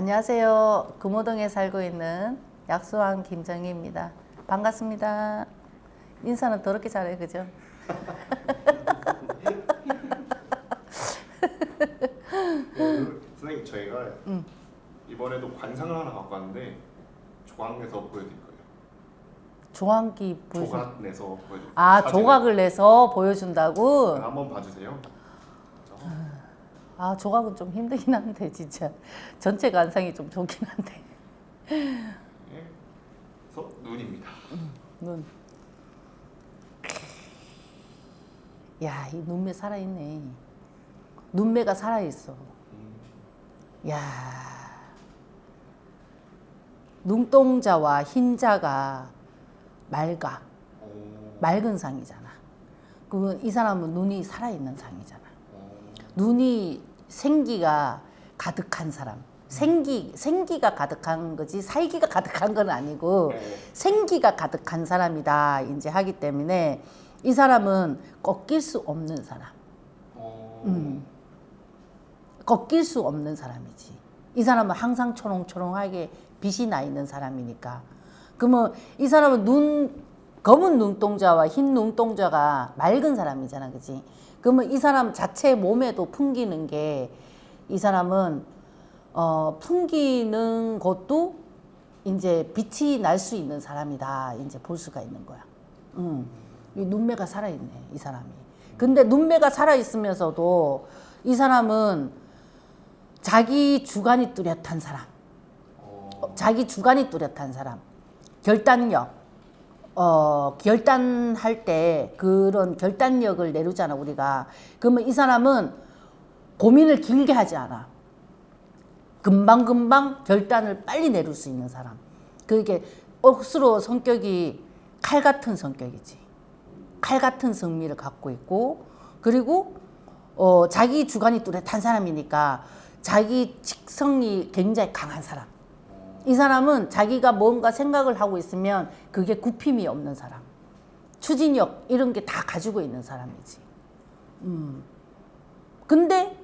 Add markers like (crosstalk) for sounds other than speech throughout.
안녕하세요. 금호동에 살고 있는 약수왕 김정희입니다. 반갑습니다. 인사는 더럽게 잘해, 그죠? 네, 선생님 저희가 음. 이번에도 관상을 하나 갖고 왔는데 조각 내서 보여드릴 거예요. 조항기 보여준. 조각 내서 보여드릴 아, 사진을. 조각을 내서 보여준다고? 한번 봐주세요. 자, 아, 조각은 좀 힘들긴 한데, 진짜. 전체 관상이 좀 좋긴 한데. 네. 그래서 눈입니다. 눈. 야, 이 눈매 살아있네. 눈매가 살아있어. 음, 야 눈동자와 흰자가 맑아. 어, 맑은 상이잖아. 그러면 이 사람은 눈이 살아있는 상이잖아. 어, 눈이 생기가 가득한 사람. 생기, 생기가 가득한 거지, 살기가 가득한 건 아니고, 네. 생기가 가득한 사람이다. 이제 하기 때문에 이 사람은 꺾일 수 없는 사람. 어, 음. 꺾일 수 없는 사람이지. 이 사람은 항상 초롱초롱하게 빛이 나 있는 사람이니까. 그러면 이 사람은 눈, 검은 눈동자와 흰 눈동자가 맑은 사람이잖아. 그지? 그러면 이 사람 자체 몸에도 풍기는 게 이 사람은 어, 풍기는 것도 이제 빛이 날 수 있는 사람이다. 이제 볼 수가 있는 거야. 음. 이 눈매가 살아있네, 이 사람이. 근데 눈매가 살아있으면서도 이 사람은 자기 주관이 뚜렷한 사람, 어, 어, 자기 주관이 뚜렷한 사람, 결단력, 어, 결단할 때 그런 결단력을 내루잖아, 우리가. 그러면 이 사람은 고민을 길게 하지 않아. 금방금방 결단을 빨리 내릴 수 있는 사람. 그게 억수로 성격이 칼 같은 성격이지. 칼 같은 성미를 갖고 있고, 그리고 어, 자기 주관이 뚜렷한 사람이니까 자기 직성이 굉장히 강한 사람. 이 사람은 자기가 뭔가 생각을 하고 있으면 그게 굽힘이 없는 사람. 추진력 이런 게 다 가지고 있는 사람이지. 음. 근데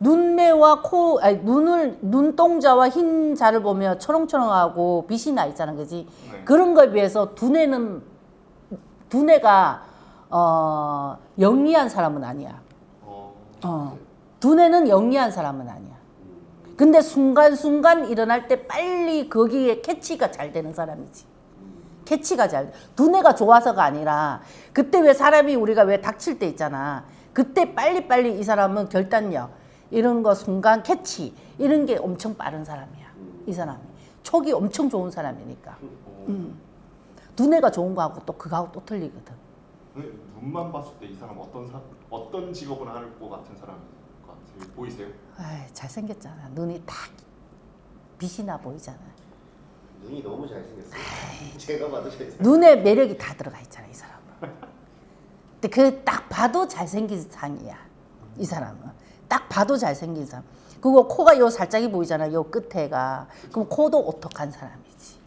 눈매와 코, 아니 눈을 눈동자와 흰 자를 보면 초롱초롱하고 빛이 나 있잖아, 그지? 네. 그런 거에 비해서 두뇌는 두뇌가 어, 영리한 사람은 아니야. 어, 어. 두뇌는 영리한 사람은 아니야. 근데 순간순간 일어날 때 빨리 거기에 캐치가 잘 되는 사람이지. 캐치가 잘 돼. 두뇌가 좋아서가 아니라 그때 왜 사람이 우리가 왜 닥칠 때 있잖아. 그때 빨리빨리 이 사람은 결단력 이런 거 순간 캐치 이런 게 엄청 빠른 사람이야. 이 사람이. 촉이 엄청 좋은 사람이니까. 어. 음. 두뇌가 좋은 거하고 또 그거하고 또 틀리거든. 눈만 봤을 때 이 사람 어떤 사, 어떤 직업을 할 것 같은 같아요? 보이세요? 아이, 잘생겼잖아. 눈이 딱 빛이 나 보이잖아. 눈이 너무 잘생겼어요. (laughs) 제가 봐도 잘생겼어요. 눈에 매력이 다 들어가 있잖아, 이 사람은. 근데 그 딱 봐도 잘생긴 상이야. 이 사람은. 딱 봐도 잘생긴 사람. 그리고 코가 요 살짝이 보이잖아, 요 끝에가. 그럼 코도 오똑한 사람이지.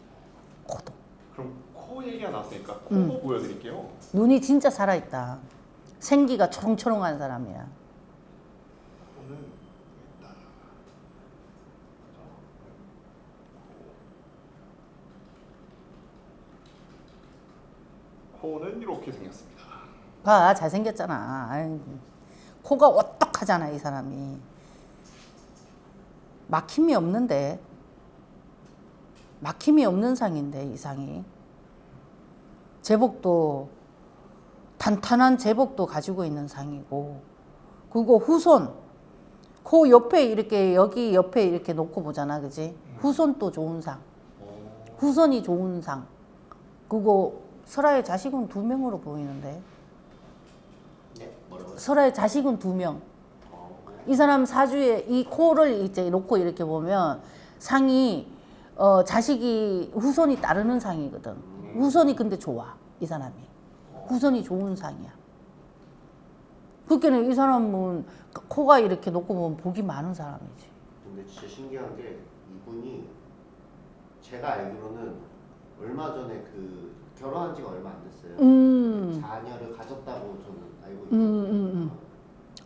코도. 그럼 코 얘기가 나왔으니까 코 음. 보여드릴게요. 눈이 진짜 살아있다. 생기가 초롱초롱한 사람이야. 코는 일단 코는 이렇게 생겼습니다. 봐, 잘생겼잖아. 코가 오똑하잖아, 이 사람이. 막힘이 없는데. 막힘이 없는 상인데, 이 상이. 제복도, 탄탄한 제복도 가지고 있는 상이고, 그리고 후손, 코 옆에 이렇게, 여기 옆에 이렇게 놓고 보잖아, 그지? 후손도 좋은 상. 어, 후손이 좋은 상. 그리고 설아의 자식은 두 명으로 보이는데. 네, 뭐라고요? 설아의 자식은 두 명. 어, 이 사람 사주에 이 코를 이제 놓고 이렇게 보면 상이 어 자식이 후손이 따르는 상이거든. 후손이 근데 좋아 이 사람이. 후손이 좋은 상이야. 그렇게는 이 사람은 코가 이렇게 놓고 보면 복이 많은 사람이지. 근데 진짜 신기한 게 이분이 제가 알기로는 얼마 전에 그 결혼한 지가 얼마 안 됐어요. 음, 자녀를 가졌다고 저는 알고 음, 있거든요. 음, 음.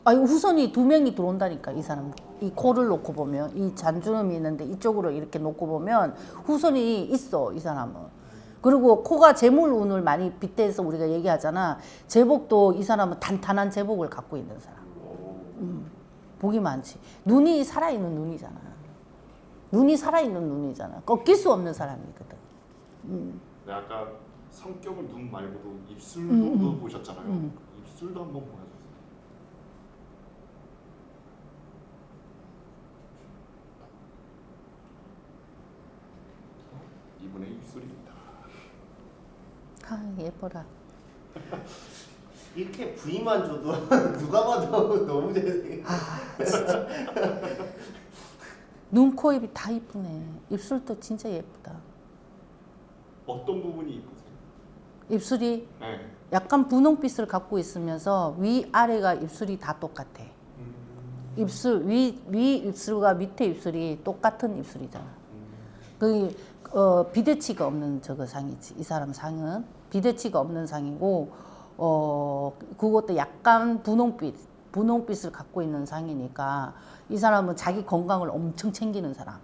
아니 후손이 두 명이 들어온다니까 이 사람. 이 코를 놓고 보면 이 잔주름이 있는데 이쪽으로 이렇게 놓고 보면 후손이 있어 이 사람은. 그리고 코가 재물운을 많이 빗대서 우리가 얘기하잖아. 제복도 이 사람은 단단한 제복을 갖고 있는 사람. 오. 복이 많지. 눈이 살아있는 눈이잖아. 눈이 살아있는 눈이잖아. 꺾일 수 없는 사람이거든. 네, 아까 성격을 눈 말고도 입술도 음, 음. 보셨잖아요. 음. 입술도 한번 보여주세요. 이분의 입술입니다. 아 예뻐라 이렇게 부위만 줘도 (laughs) 누가 봐도 너무 잘생겨. 눈, 코, 입이 다 이쁘네 입술도 진짜 예쁘다 어떤 부분이 이쁘세요? 입술이 네. 약간 분홍빛을 갖고 있으면서 위 아래가 입술이 다 똑같아. 음, 입술 위 위 입술과 밑에 입술이 똑같은 입술이잖아. 그 어, 비대치가 없는 저거 상이지. 이 사람 상은 비대치가 없는 상이고 어 그것도 약간 분홍빛 분홍빛을 갖고 있는 상이니까 이 사람은 자기 건강을 엄청 챙기는 사람.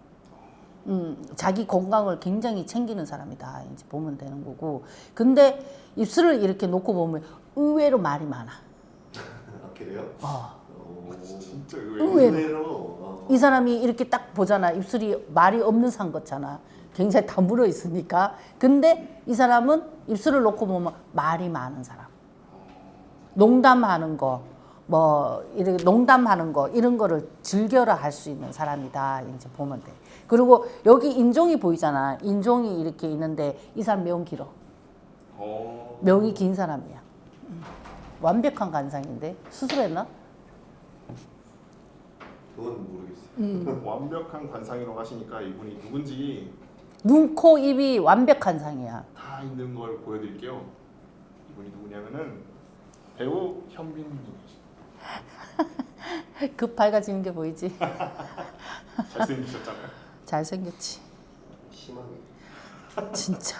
음, 자기 건강을 굉장히 챙기는 사람이다. 이제 보면 되는 거고. 근데 입술을 이렇게 놓고 보면 의외로 말이 많아. 아, 그래요? 어. 오. 진짜 의외로. 의외로. 의외로. 어. 이 사람이 이렇게 딱 보잖아. 입술이 말이 없는 상 같잖아. 굉장히 다 물어 있으니까. 근데 이 사람은 입술을 놓고 보면 말이 많은 사람. 농담하는 거, 뭐, 이렇게 농담하는 거, 이런 거를 즐겨라 할 수 있는 사람이다. 이제 보면 돼. 그리고 여기 인종이 보이잖아. 인종이 이렇게 있는데 이 사람 명 길어. 어, 명이 긴 사람이야. 음. 완벽한 간상인데 수술했나? 그건 모르겠어요. 음. (laughs) 완벽한 관상이라고 하시니까 이분이 누군지 눈, 코, 입이 완벽한 상이야. 다 있는 걸 보여드릴게요. 이분이 누구냐면은 배우 현빈님이십니다. (laughs) 급 밝아지는 게 보이지? (laughs) 잘생기셨잖아요. (laughs) 잘생겼지. 심하게. 진짜.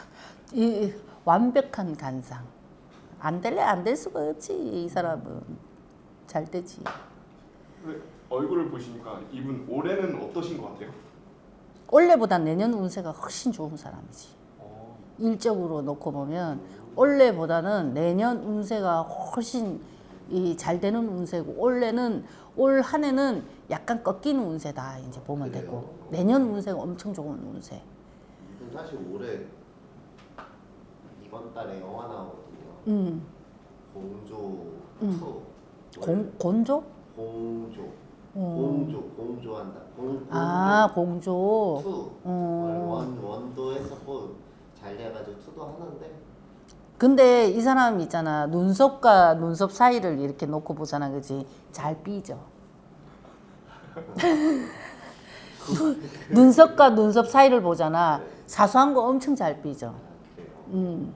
이 완벽한 간상. 안 될래 안 될 수가 없지. 이 사람은. 잘 되지. 얼굴을 보시니까 이분 올해는 어떠신 것 같아요? 올해보다 내년 운세가 훨씬 좋은 사람이지. 어, 일적으로 놓고 보면 올해보다는 내년 운세가 훨씬 이 잘 되는 운세고 올해는 올 한 해는 약간 꺾이는 운세다 이제 보면 그래요? 되고 내년 운세가 엄청 좋은 운세. 사실 올해 이번 달에 영화 나오거든요. 음, 공조 음. 2. 공 곤조? 공조. 어. 공조. 공조한다. 공, 공조 아 공조. 2. 어. 원, 원도 했었고 잘 돼가지고 2도 하는데 근데 이 사람 있잖아. 눈썹과 눈썹 사이를 이렇게 놓고 보잖아. 그지? 잘 삐져. (laughs) 눈썹과 눈썹 사이를 보잖아. 사소한 거 엄청 잘 그래요. 음.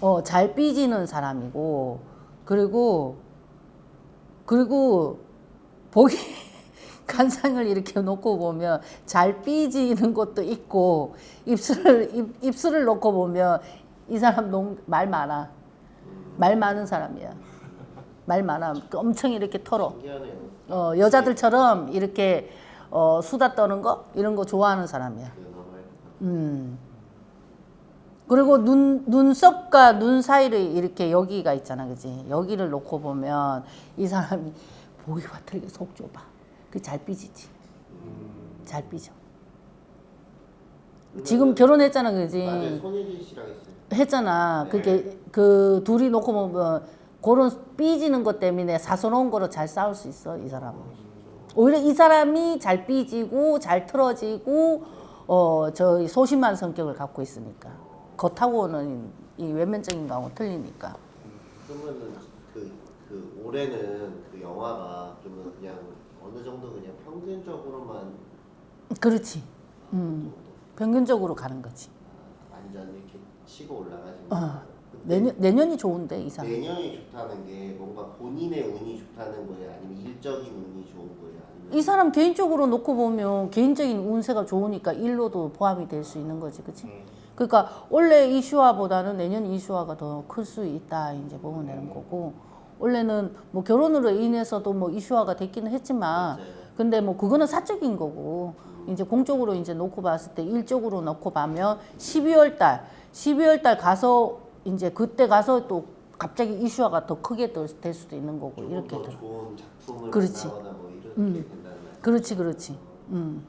어, 잘 삐지는 사람이고. 그리고 그리고 보기 (laughs) 간상을 이렇게 놓고 보면 잘 삐지는 것도 있고 입술을 입, 입술을 놓고 보면 이 사람 농, 말 많아 말 많은 사람이야 말 많아 엄청 이렇게 털어. 어, 여자들처럼 이렇게 어, 수다 떠는 거 이런 거 좋아하는 사람이야 음. 그리고 눈 눈썹과 눈 사이를 이렇게 여기가 있잖아, 그지? 여기를 놓고 보면 이 사람이 보기와 틀리게 속 좁아. 그잘 삐지지. 잘 삐져. 지금 결혼했잖아. 그지? 손예진 씨랑 했어요. 했잖아. 네. 그게 그 둘이 놓고 보면 그런 삐지는 것 때문에 사소로운 거로 잘 싸울 수 있어, 이 사람은. 오히려 이 사람이 잘 삐지고 잘 틀어지고 어 저 소심한 성격을 갖고 있으니까. 겉하고는 이 외면적인 거하고 틀리니까. 그러면은 그, 그 올해는 그 영화가 그러면 그냥 어느 정도 그냥 평균적으로만 그렇지. 음. 평균적으로 가는 거지. 완전 이렇게 치고 올라가시는 어. 근데 내년 내년이 좋은데 이 사람 내년이 좋다는 게 뭔가 본인의 운이 좋다는 거예요? 아니면 일적인 운이 좋은 거예요? 아니면 이 사람 개인적으로 놓고 보면 개인적인 운세가 좋으니까 일로도 포함이 될 수 있는 거지 그치 음, 그러니까 원래 이슈화보다는 내년 이슈화가 더 클 수 있다 이제 보면 되는 거고 원래는 뭐 결혼으로 인해서도 뭐 이슈화가 됐기는 했지만 맞아요. 근데 뭐 그거는 사적인 거고 이제 공적으로 이제 놓고 봤을 때 일적으로 놓고 보면 12월 달 12월 달 가서 이제 그때 가서 또 갑자기 이슈화가 더 크게 될, 될 수도 있는 거고 이렇게 더 돼. 좋은 작품을 그렇지. 만나거나 뭐 이렇게 음. 된다는 말씀. 그렇지 그렇지. 음.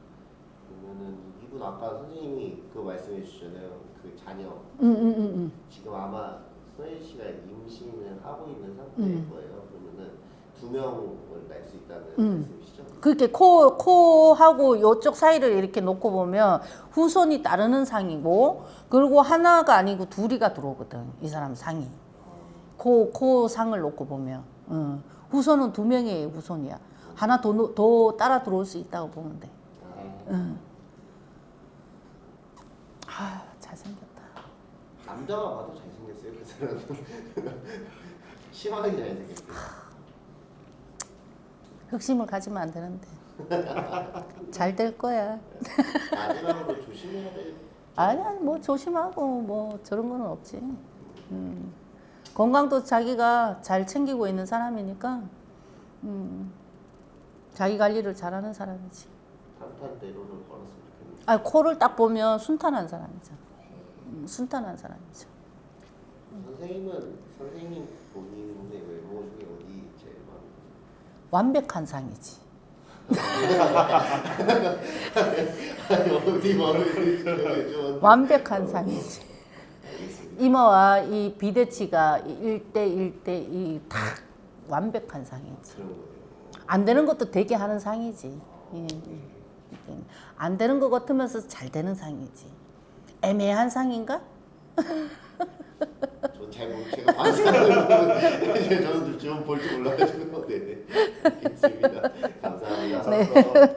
그러면은 이분 아까 선생님이 그 말씀해 주셨잖아요. 그 자녀 음, 음, 음, 음. 지금 아마 소혜 씨가 임신을 하고 있는 상태일 음. 거예요. 그러면은 두 명을 낳을 수 있다는 음. 말씀이시죠? 그렇게 코 코하고 요쪽 사이를 이렇게 놓고 보면 후손이 따르는 상이고 그리고 하나가 아니고 둘이가 들어오거든 이 사람 상이 코 코 상을 놓고 보면 응. 후손은 두 명의 후손이야 하나 더, 노- 더 따라 들어올 수 있다고 보면 돼 아, 응. 아 잘생겼다 남자가 봐도 잘생겼어요. 그 사람은 (laughs) 심하게 잘생겼어요. 흑심을 가지면 안 되는데 잘 될 거야 마지막으로 조심해야 될 아니야 뭐 조심하고 뭐 저런 거는 없지. 음. 건강도 자기가 잘 챙기고 있는 사람이니까 음. 자기 관리를 잘하는 사람이지. 탄탄대로를 걸었으면 좋겠는데. 아 코를 딱 보면 순탄한 사람이죠. 음, 순탄한 사람이죠. 선생님은 선생님 본인의 외모 중에 완벽한 상이지. 완벽한 상이지. 이모와 이 비대치가 1대 1대 2다 완벽한 상이지. 안 되는 것도 되게 하는 상이지. 예. 안 되는 것 같으면서 잘 되는 상이지. 애매한 상인가? (laughs) 전잘 모르 제가 봤어요. 저는 좀 볼줄 몰라가지고 네. (laughs) 알겠습니다. 감사합니다. 네.